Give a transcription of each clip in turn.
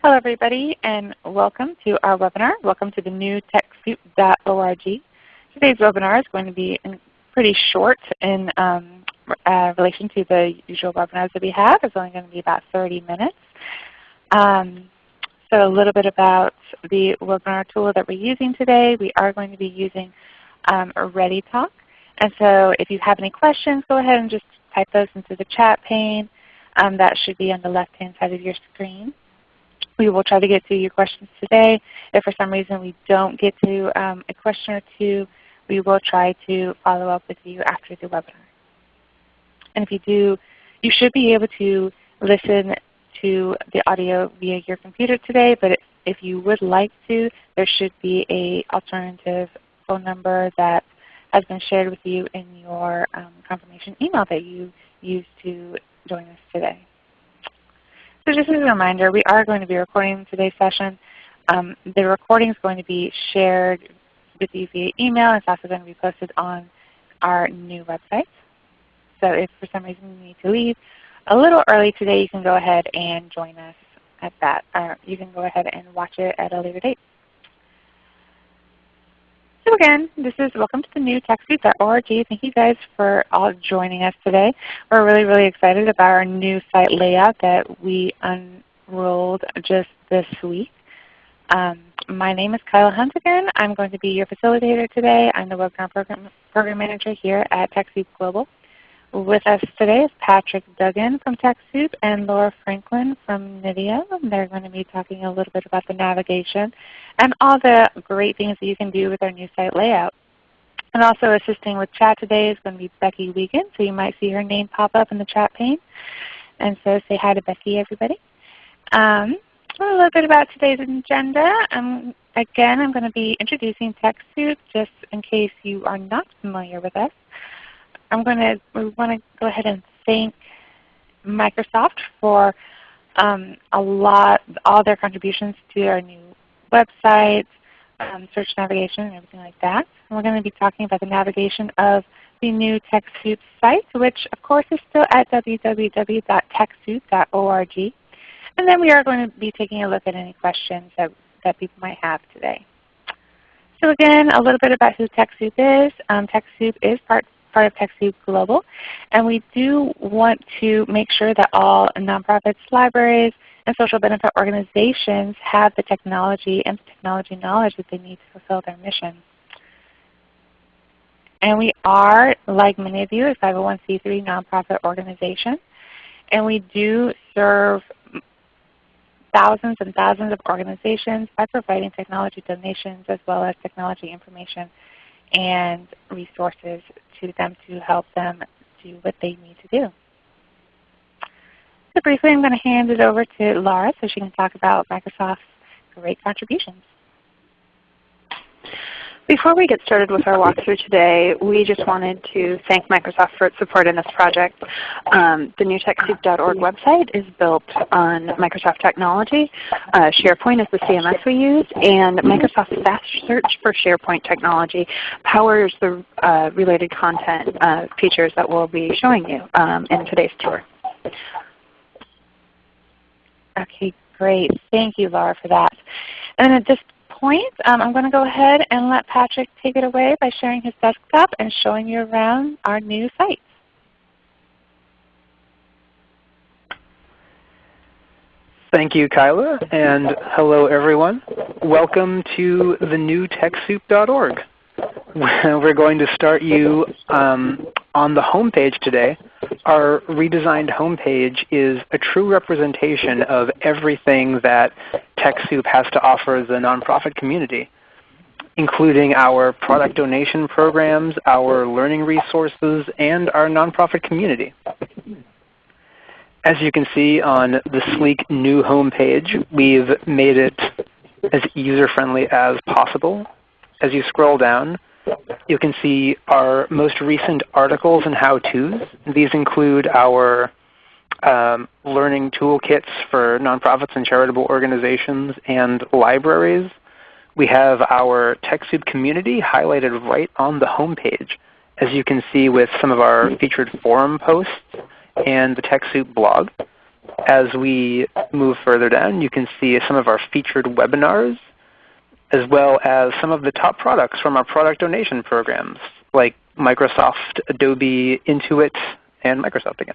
Hello everybody and welcome to our webinar. Welcome to the new TechSoup.org. Today's webinar is going to be pretty short in um, uh, relation to the usual webinars that we have. It's only going to be about 30 minutes. Um, so a little bit about the webinar tool that we're using today. We are going to be using um, ReadyTalk. And so if you have any questions, go ahead and just type those into the chat pane. Um, that should be on the left-hand side of your screen. We will try to get to your questions today. If for some reason we don't get to um, a question or two, we will try to follow up with you after the webinar. And if you do, you should be able to listen to the audio via your computer today, but if you would like to, there should be a alternative phone number that has been shared with you in your um, confirmation email that you used to join us today. So just as a reminder, we are going to be recording today's session. Um, the recording is going to be shared with you via email. It's also going to be posted on our new website. So if for some reason you need to leave a little early today, you can go ahead and join us at that. Or you can go ahead and watch it at a later date. Again, this is welcome to the new TechSoup.org. Thank you guys for all joining us today. We're really, really excited about our new site layout that we unrolled just this week. Um, my name is Kyla Hunt again. I'm going to be your facilitator today. I'm the Webinar Program, Program Manager here at TechSoup Global. With us today is Patrick Duggan from TechSoup and Laura Franklin from Knitio. They're going to be talking a little bit about the navigation and all the great things that you can do with our new site layout. And also assisting with chat today is going to be Becky Wiegand, so you might see her name pop up in the chat pane. And so say hi to Becky, everybody. Um, a little bit about today's agenda. Um, again, I'm going to be introducing TechSoup just in case you are not familiar with us. I'm going to we want to go ahead and thank Microsoft for um, a lot, all their contributions to our new website, um, search navigation, and everything like that. And we're going to be talking about the navigation of the new TechSoup site, which of course is still at www.techsoup.org. And then we are going to be taking a look at any questions that, that people might have today. So again, a little bit about who TechSoup is. Um, TechSoup is part part of TechSoup Global. And we do want to make sure that all nonprofits, libraries, and social benefit organizations have the technology and technology knowledge that they need to fulfill their mission. And we are, like many of you, a 501c3 nonprofit organization. And we do serve thousands and thousands of organizations by providing technology donations as well as technology information and resources to them to help them do what they need to do. So briefly I'm going to hand it over to Laura so she can talk about Microsoft's great contributions. Before we get started with our walkthrough today, we just wanted to thank Microsoft for its support in this project. Um, the new TechSoup.org website is built on Microsoft technology. Uh, SharePoint is the CMS we use, and Microsoft Fast Search for SharePoint technology powers the uh, related content uh, features that we'll be showing you um, in today's tour. Okay, great. Thank you, Laura, for that. And at this point, um, I'm going to go ahead and let Patrick take it away by sharing his desktop and showing you around our new site. Thank you, Kyla, and hello everyone. Welcome to the new TechSoup.org. We're going to start you um, on the home page today. Our redesigned home page is a true representation of everything that TechSoup has to offer the nonprofit community, including our product donation programs, our learning resources, and our nonprofit community. As you can see on the sleek new home page, we've made it as user-friendly as possible. As you scroll down, you can see our most recent articles and how-tos. These include our um, learning toolkits for nonprofits and charitable organizations and libraries. We have our TechSoup community highlighted right on the home page, as you can see with some of our featured forum posts and the TechSoup blog. as we move further down, you can see some of our featured webinars, as well as some of the top products from our product donation programs, like Microsoft, Adobe, Intuit, and Microsoft again.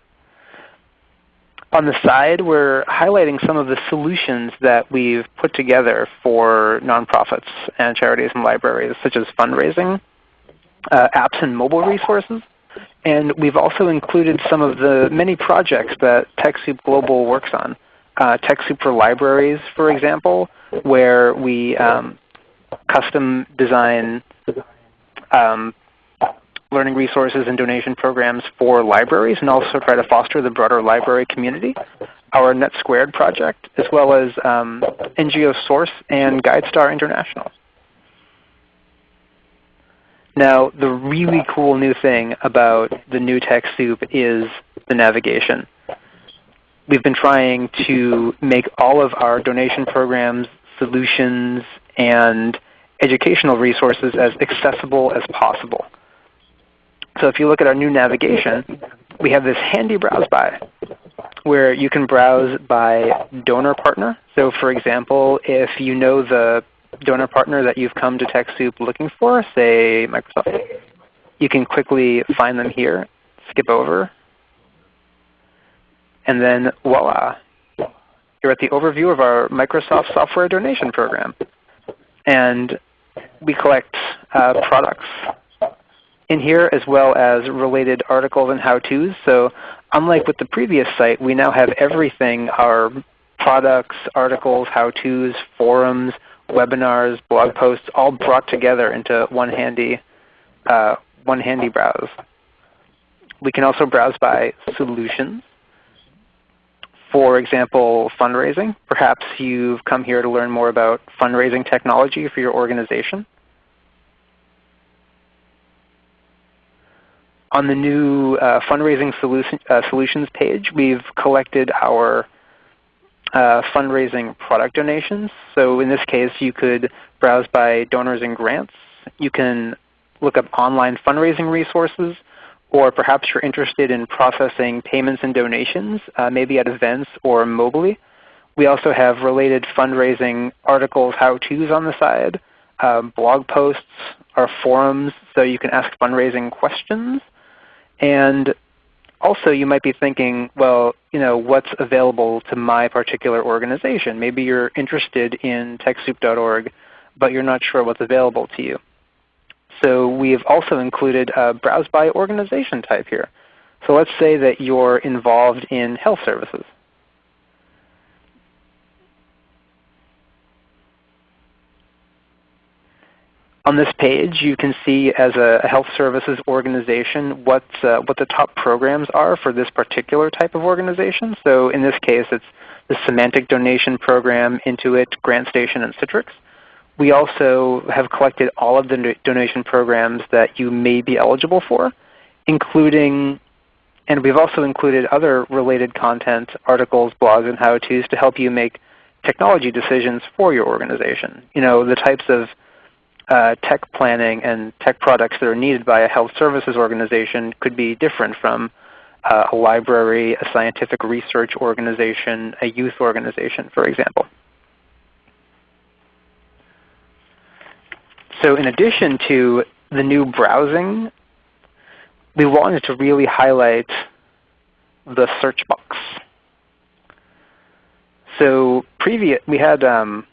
On the side, we're highlighting some of the solutions that we've put together for nonprofits and charities and libraries, such as fundraising, uh, apps and mobile resources. And we've also included some of the many projects that TechSoup Global works on. Uh, TechSoup for Libraries, for example, where we um, custom design um, learning resources and donation programs for libraries and also try to foster the broader library community. Our Net Squared project, as well as um, NGO Source and GuideStar International. Now the really cool new thing about the new TechSoup is the navigation. We've been trying to make all of our donation programs, solutions, and educational resources as accessible as possible. So if you look at our new navigation, we have this handy browse by where you can browse by donor partner. So for example, if you know the donor partner that you've come to TechSoup looking for, say Microsoft, you can quickly find them here, skip over, and then voila, you're at the overview of our Microsoft Software Donation Program. And we collect uh, products in here as well as related articles and how-tos. So unlike with the previous site, we now have everything, our products, articles, how-tos, forums, webinars, blog posts, all brought together into one handy, uh, one handy browse. We can also browse by solutions. For example, fundraising. Perhaps you've come here to learn more about fundraising technology for your organization. On the new uh, fundraising uh, solutions page, we've collected our uh, fundraising product donations. So in this case, you could browse by donors and grants. You can look up online fundraising resources, or perhaps you're interested in processing payments and donations, uh, maybe at events or mobily. We also have related fundraising articles, how-tos on the side, uh, blog posts, our forums, so you can ask fundraising questions. And also you might be thinking, well, you know, what's available to my particular organization? Maybe you're interested in TechSoup.org, but you're not sure what's available to you. So we've also included a browse by organization type here. So let's say that you're involved in health services. On this page, you can see as a health services organization what, uh, what the top programs are for this particular type of organization. So in this case, it's the Symantec Donation Program, Intuit, GrantStation, and Citrix. We also have collected all of the donation programs that you may be eligible for, including, and we've also included other related content, articles, blogs, and how-tos to help you make technology decisions for your organization. You know, the types of uh, tech planning and tech products that are needed by a health services organization could be different from uh, a library, a scientific research organization, a youth organization, for example. So in addition to the new browsing, we wanted to really highlight the search box. So previous, we had um,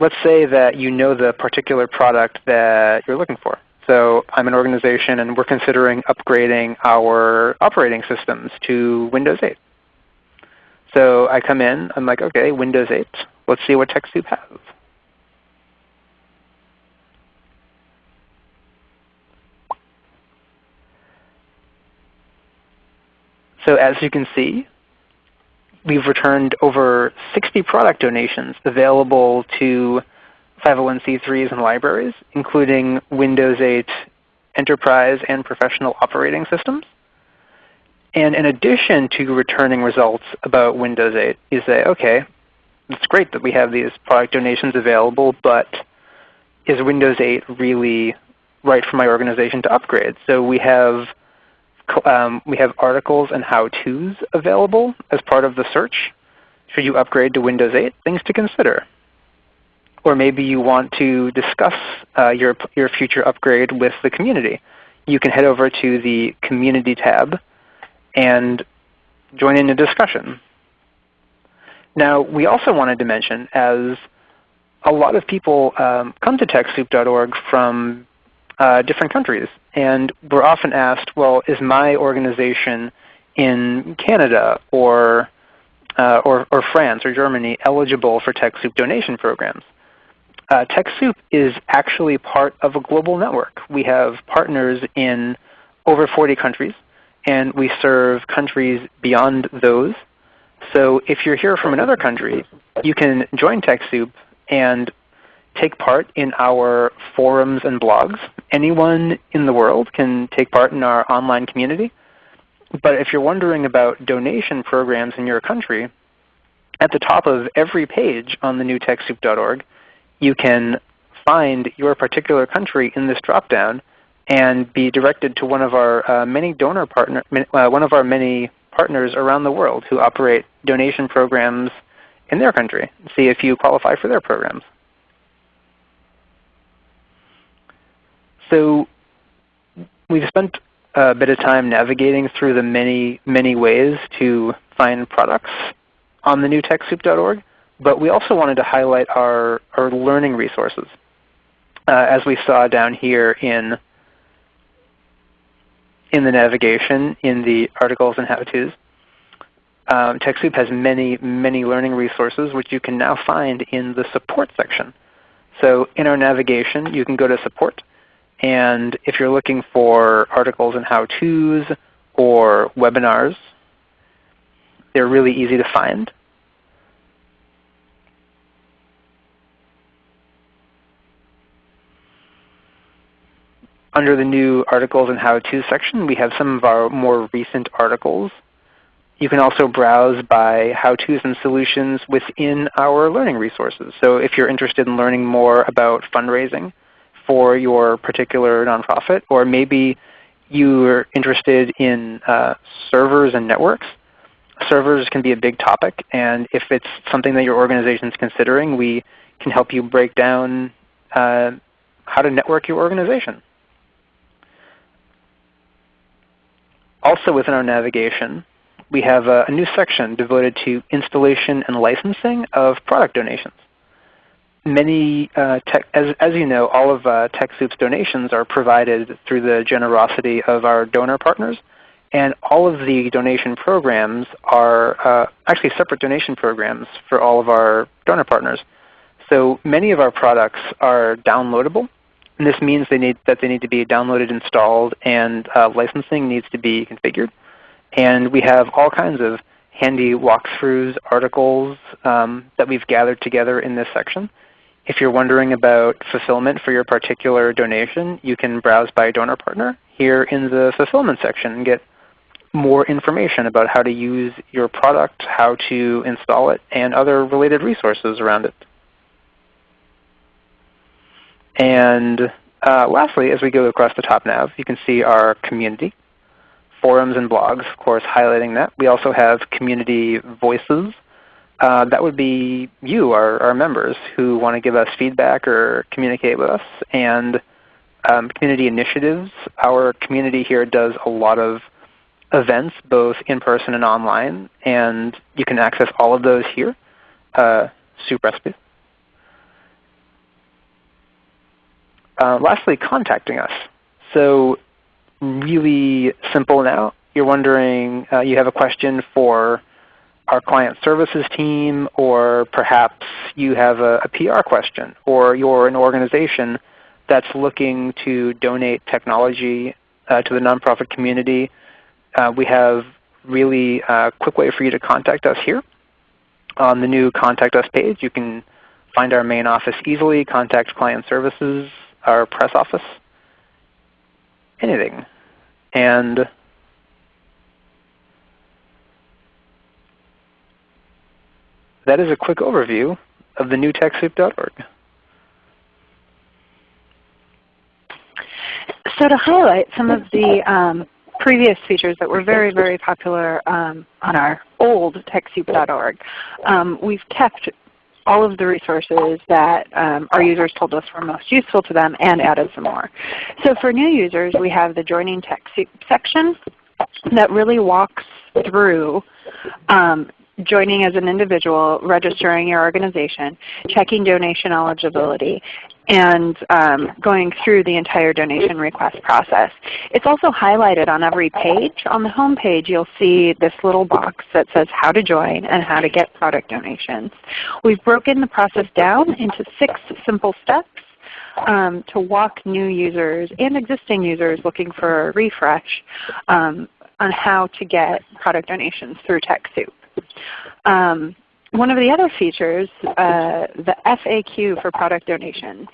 let's say that you know the particular product that you're looking for. So I'm an organization and we're considering upgrading our operating systems to Windows 8. So I come in, I'm like, okay, Windows 8. Let's see what TechSoup has. So as you can see, we've returned over 60 product donations available to 501c3s and libraries, including Windows 8 enterprise and professional operating systems. And in addition to returning results about Windows 8, you say, okay, it's great that we have these product donations available, but is Windows 8 really right for my organization to upgrade? So we have um, we have articles and how-tos available as part of the search. Should you upgrade to Windows 8? Things to consider. Or maybe you want to discuss uh, your, your future upgrade with the community. You can head over to the Community tab and join in a discussion. Now, we also wanted to mention, as a lot of people um, come to TechSoup.org from uh, different countries. And we're often asked, well, is my organization in Canada or, uh, or, or, France or Germany eligible for TechSoup donation programs? Uh, TechSoup is actually part of a global network. We have partners in over 40 countries, and we serve countries beyond those. So if you're here from another country, you can join TechSoup and take part in our forums and blogs. Anyone in the world can take part in our online community. But if you're wondering about donation programs in your country, at the top of every page on the you can find your particular country in this dropdown and be directed to one of our uh, many donor partner, uh, one of our many partners around the world who operate donation programs in their country. See if you qualify for their programs. So we've spent a bit of time navigating through the many, many ways to find products on the new TechSoup.org, but we also wanted to highlight our, our learning resources. Uh, as we saw down here in, in the navigation in the articles and how-tos. Um, TechSoup has many, many learning resources which you can now find in the support section. So in our navigation, you can go to support and if you're looking for articles and how-tos or webinars, they're really easy to find. Under the new articles and how-to section, we have some of our more recent articles. You can also browse by how-tos and solutions within our learning resources. So if you're interested in learning more about fundraising, for your particular nonprofit, or maybe you're interested in uh, servers and networks. Servers can be a big topic, and if it's something that your organization is considering, we can help you break down uh, how to network your organization. Also within our navigation, we have a, a new section devoted to installation and licensing of product donations many, uh, tech, as, as you know, all of uh, TechSoup's donations are provided through the generosity of our donor partners. And all of the donation programs are uh, actually separate donation programs for all of our donor partners. So many of our products are downloadable. And this means they need, that they need to be downloaded, installed, and uh, licensing needs to be configured. And we have all kinds of handy walkthroughs, articles um, that we've gathered together in this section. If you're wondering about fulfillment for your particular donation, you can browse by donor partner here in the fulfillment section and get more information about how to use your product, how to install it, and other related resources around it. And uh, lastly, as we go across the top nav, you can see our community, forums and blogs, of course, highlighting that. We also have community voices uh, that would be you, our, our members, who want to give us feedback or communicate with us. And um, community initiatives. Our community here does a lot of events, both in person and online, and you can access all of those here. Uh, soup recipes. Uh, lastly, contacting us. So really simple now. You're wondering, uh, you have a question for our client services team, or perhaps you have a, a, PR question, or you're an organization that's looking to donate technology uh, to the nonprofit community, uh, we have really a uh, quick way for you to contact us here. On the new Contact Us page, you can find our main office easily, contact client services, our press office, anything. And that is a quick overview of the new TechSoup.org. So to highlight some of the um, previous features that were very, very popular um, on our old TechSoup.org. Um, we've kept all of the resources that um, our users told us were most useful to them and added some more. So for new users, we have the Joining TechSoup section that really walks through um, joining as an individual, registering your organization, checking donation eligibility, and um, going through the entire donation request process. It's also highlighted on every page. On the home page you'll see this little box that says how to join and how to get product donations. We've broken the process down into six simple steps um, to walk new users and existing users looking for a refresh um, on how to get product donations through TechSoup. Um, one of the other features, uh, the FAQ for product donations,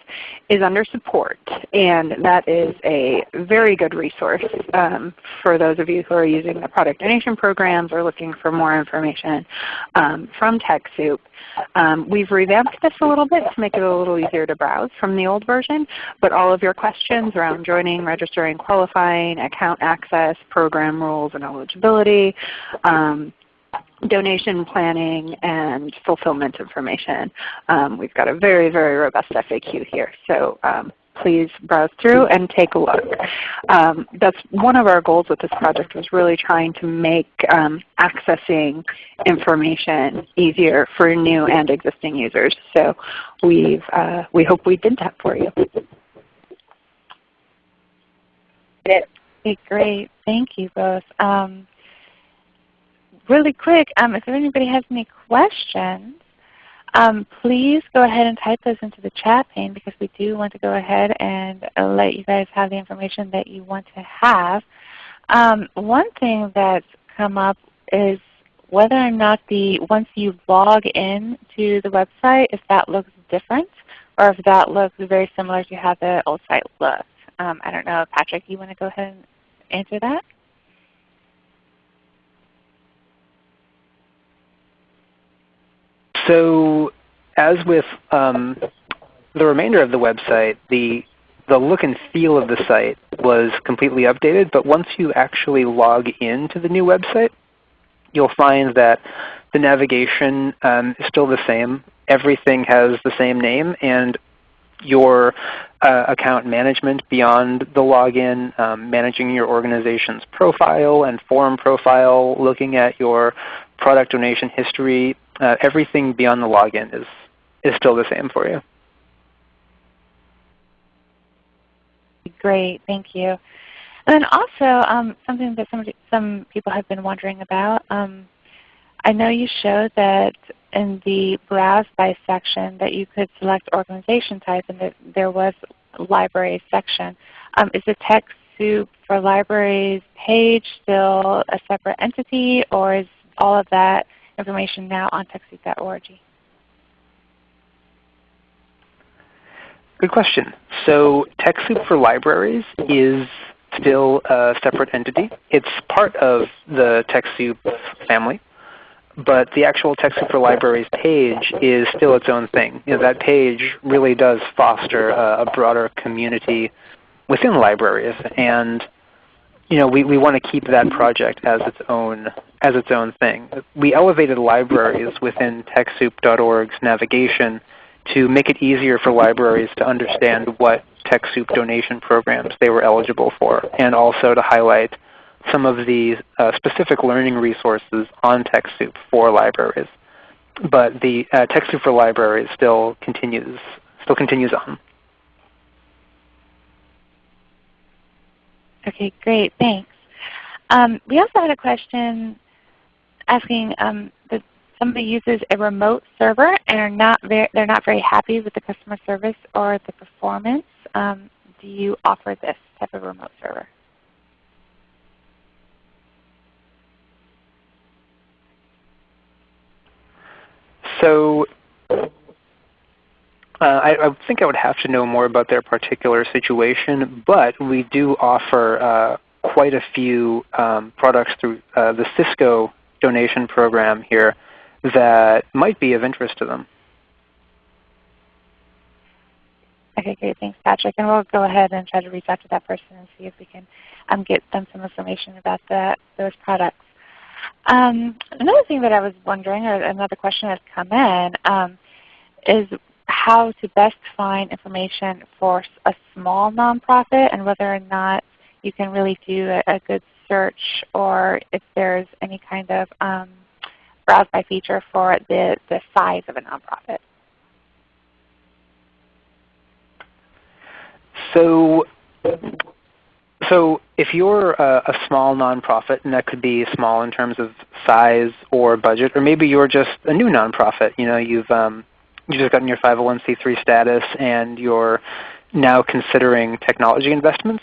is under support. And that is a very good resource um, for those of you who are using the product donation programs or looking for more information um, from TechSoup. Um, we've revamped this a little bit to make it a little easier to browse from the old version. But all of your questions around joining, registering, qualifying, account access, program rules and eligibility, um, donation planning and fulfillment information. Um, we've got a very, very robust FAQ here. So um, please browse through and take a look. Um, that's one of our goals with this project was really trying to make um, accessing information easier for new and existing users. So we've, uh, we hope we did that for you. Okay, great. Thank you both. Um, really quick, um, if anybody has any questions, um, please go ahead and type those into the chat pane because we do want to go ahead and let you guys have the information that you want to have. Um, one thing that's come up is whether or not the once you log in to the website, if that looks different or if that looks very similar to how the old site looked. Um, I don't know, Patrick, you want to go ahead and answer that? So as with um, the remainder of the website, the, the look and feel of the site was completely updated. But once you actually log into the new website, you'll find that the navigation um, is still the same. Everything has the same name, and your uh, account management beyond the login, um, managing your organization's profile and forum profile, looking at your product donation history, uh, everything beyond the login is, is still the same for you. Great, thank you. And then also um, something that some, some people have been wondering about, um, I know you showed that in the Browse By section that you could select organization type and that there was library section. Um, is the TechSoup for Libraries page still a separate entity or is all of that information now on TechSoup.org? Good question. So TechSoup for Libraries is still a separate entity. It's part of the TechSoup family, but the actual TechSoup for Libraries page is still its own thing. You know, that page really does foster a, a broader community within libraries, and you know, we, we want to keep that project as its own as its own thing. We elevated libraries within TechSoup.org's navigation to make it easier for libraries to understand what TechSoup donation programs they were eligible for, and also to highlight some of the uh, specific learning resources on TechSoup for libraries. But the uh, TechSoup for libraries still continues still continues on. Okay, great. Thanks. Um, we also had a question asking um, that somebody uses a remote server and are not very, they're not very happy with the customer service or the performance. Um, do you offer this type of remote server? So uh, I, I, think I would have to know more about their particular situation, but we do offer uh, quite a few um, products through uh, the Cisco donation program here that might be of interest to them. Okay, great. Thanks, Patrick. And we'll go ahead and try to reach out to that person and see if we can um, get them some information about the, those products. Um, another thing that I was wondering, or another question that's come in, um, is how to best find information for a small nonprofit and whether or not you can really do a, a good search or if there's any kind of um, browse by feature for the, the size of a nonprofit. So, so if you're a, a, small nonprofit, and that could be small in terms of size or budget, or maybe you're just a new nonprofit. You know, you've um, you just gotten your 501c3 status, and you're now considering technology investments.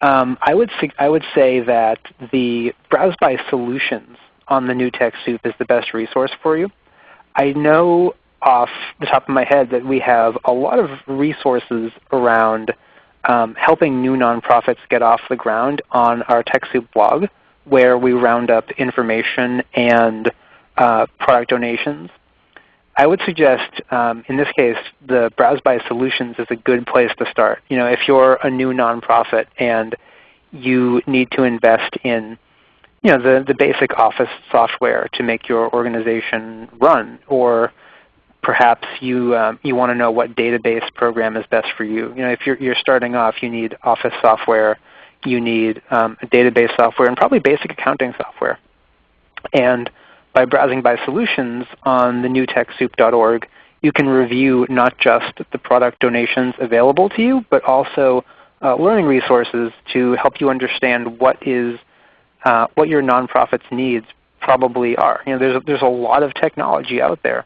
Um, I would I would say that the Browse by Solutions on the new TechSoup is the best resource for you. I know off the top of my head that we have a lot of resources around um, helping new nonprofits get off the ground on our TechSoup blog, where we round up information and uh, product donations. I would suggest, um, in this case, the Browse by Solutions is a good place to start. You know, if you're a new nonprofit and you need to invest in you know, the, the basic office software to make your organization run, or perhaps you, um, you want to know what database program is best for you. You know, if you're, you're starting off, you need office software, you need um, database software, and probably basic accounting software. And by browsing by solutions on the newtechsoup.org, you can review not just the product donations available to you, but also uh, learning resources to help you understand what is uh, what your nonprofit's needs probably are. You know, there's a, there's a lot of technology out there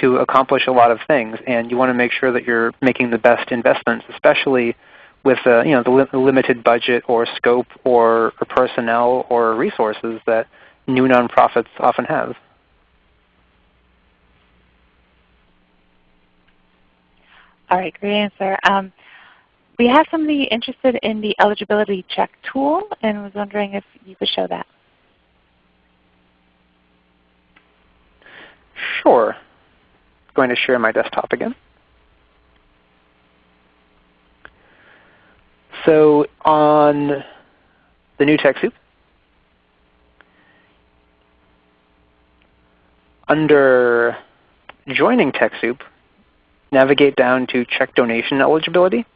to accomplish a lot of things, and you want to make sure that you're making the best investments, especially with uh, you know the, li limited budget or scope or, or personnel or resources that new nonprofits often have. All right, great answer. Um, we have somebody interested in the eligibility check tool and was wondering if you could show that. Sure. Going to share my desktop again. So on the new TechSoup, under joining TechSoup, navigate down to check donation eligibility.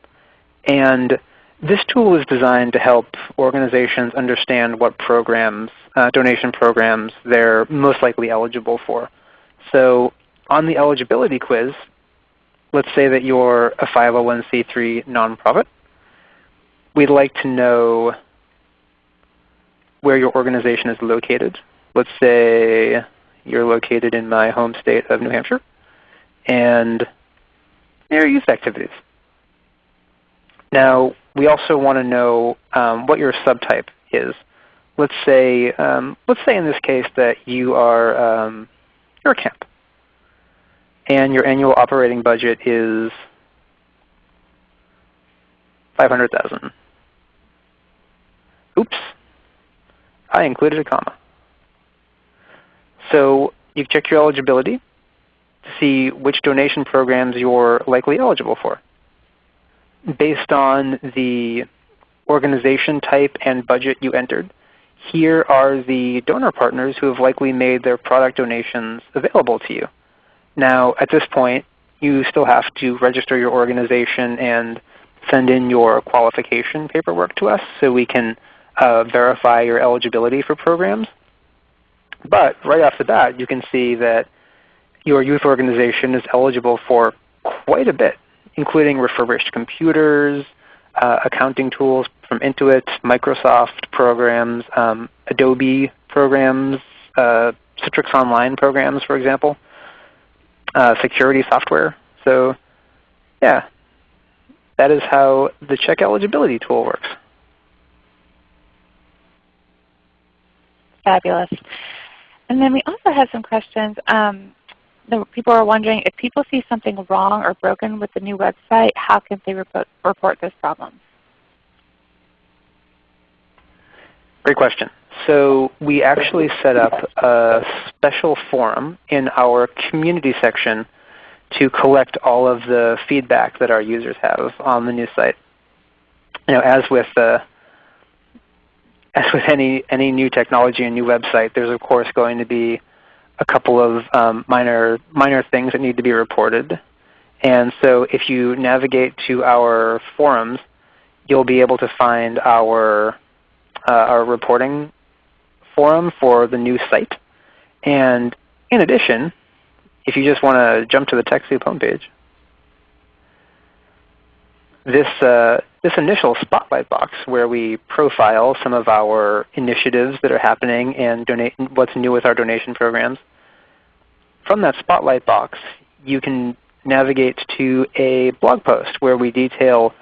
And this tool is designed to help organizations understand what programs, uh, donation programs, they're most likely eligible for. So on the eligibility quiz, let's say that you're a 501c3 nonprofit. We'd like to know where your organization is located. Let's say you're located in my home state of New Hampshire, and your youth activities. Now, we also want to know um, what your subtype is. Let's say, um, let's say in this case that you are um, you're a camp, and your annual operating budget is 500,000. Oops, I included a comma. So you check your eligibility to see which donation programs you're likely eligible for based on the organization type and budget you entered, here are the donor partners who have likely made their product donations available to you. Now at this point, you still have to register your organization and send in your qualification paperwork to us so we can uh, verify your eligibility for programs. But right off the bat, you can see that your youth organization is eligible for quite a bit including refurbished computers, uh, accounting tools from Intuit, Microsoft programs, um, Adobe programs, uh, Citrix Online programs, for example, uh, security software. So yeah, that is how the check eligibility tool works. Fabulous. And then we also have some questions. Um, the people are wondering if people see something wrong or broken with the new website, how can they report, report those problems? Great question. So we actually set up a special forum in our community section to collect all of the feedback that our users have on the new site. You know, as with uh, as with any any new technology and new website, there's of course going to be a couple of um, minor minor things that need to be reported. And so if you navigate to our forums, you'll be able to find our uh, our reporting forum for the new site. And in addition, if you just want to jump to the TechSoup homepage, this, uh, this initial spotlight box where we profile some of our initiatives that are happening and donate, what's new with our donation programs, from that spotlight box you can navigate to a blog post where we detail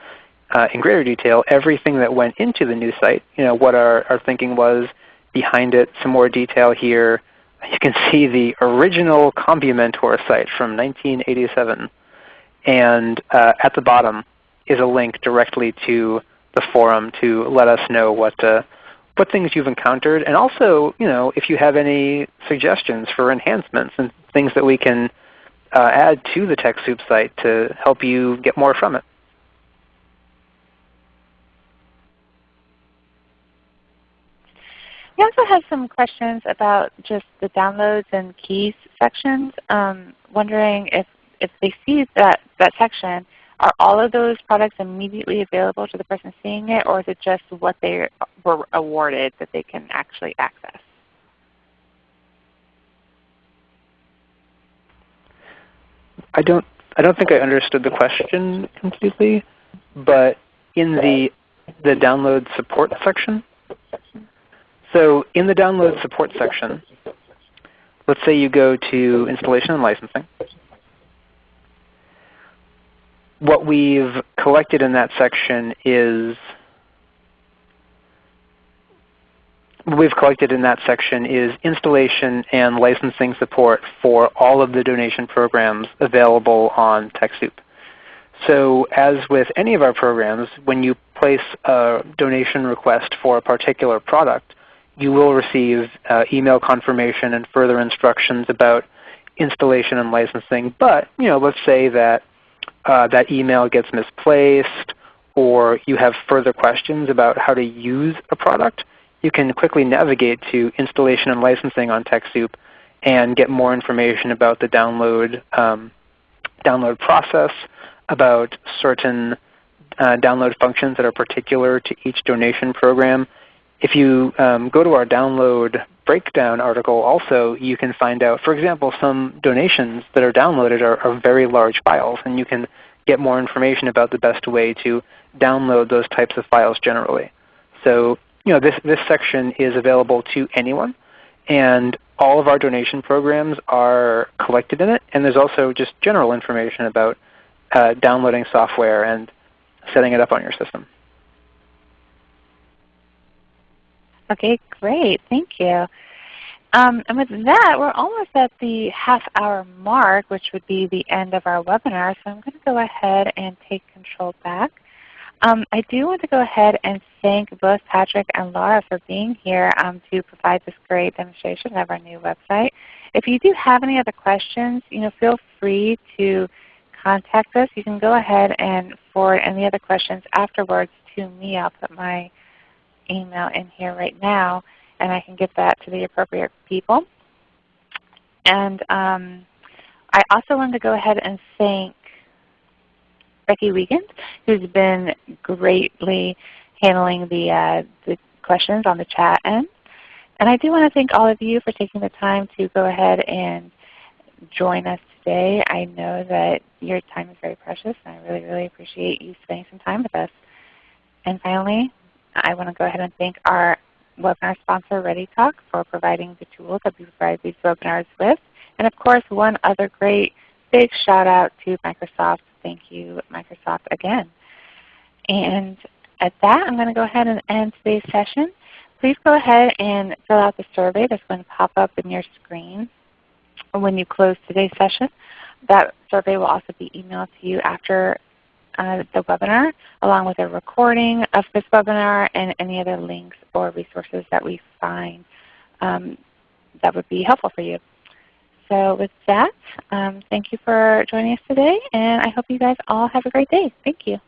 uh, in greater detail everything that went into the new site, you know, what our, our thinking was behind it, some more detail here, you can see the original CompuMentor site from 1987. And uh, at the bottom is a link directly to the forum to let us know what, uh, what things you've encountered. And also you know, if you have any suggestions for enhancements and things that we can uh, add to the TechSoup site to help you get more from it. We also have some questions about just the downloads and keys sections. Um, wondering if, if they see that, that section, are all of those products immediately available to the person seeing it, or is it just what they were awarded that they can actually access? I don't, I don't think I understood the question completely, but in the, the download support section, so in the download support section, let's say you go to installation and licensing. What we've collected in that section is what we've collected in that section is installation and licensing support for all of the donation programs available on TechSoup. So as with any of our programs, when you place a donation request for a particular product, you will receive uh, email confirmation and further instructions about installation and licensing. But you know, let's say that uh, that email gets misplaced or you have further questions about how to use a product, you can quickly navigate to installation and licensing on TechSoup and get more information about the download, um, download process, about certain uh, download functions that are particular to each donation program, if you um, go to our download breakdown article also, you can find out, for example, some donations that are downloaded are, are very large files, and you can get more information about the best way to download those types of files generally. So you know, this, this section is available to anyone, and all of our donation programs are collected in it. And there's also just general information about uh, downloading software and setting it up on your system. Okay, great. Thank you. Um, and with that, we're almost at the half hour mark, which would be the end of our webinar. So I'm going to go ahead and take control back. Um, I do want to go ahead and thank both Patrick and Laura for being here um, to provide this great demonstration of our new website. If you do have any other questions, you know, feel free to contact us. You can go ahead and forward any other questions afterwards to me. I'll put my email in here right now, and I can get that to the appropriate people. And um, I also wanted to go ahead and thank Becky Wiegand, who's been greatly handling the, uh, the questions on the chat end. And I do want to thank all of you for taking the time to go ahead and join us today. I know that your time is very precious, and I really, really appreciate you spending some time with us. And finally, I want to go ahead and thank our webinar sponsor ReadyTalk for providing the tools that we provide these webinars with. And of course, one other great big shout out to Microsoft. Thank you, Microsoft, again. And at that, I'm going to go ahead and end today's session. Please go ahead and fill out the survey that's going to pop up in your screen when you close today's session. That survey will also be emailed to you after uh, the webinar along with a recording of this webinar and any other links or resources that we find um, that would be helpful for you. so with that, um, thank you for joining us today, and I hope you guys all have a great day. Thank you.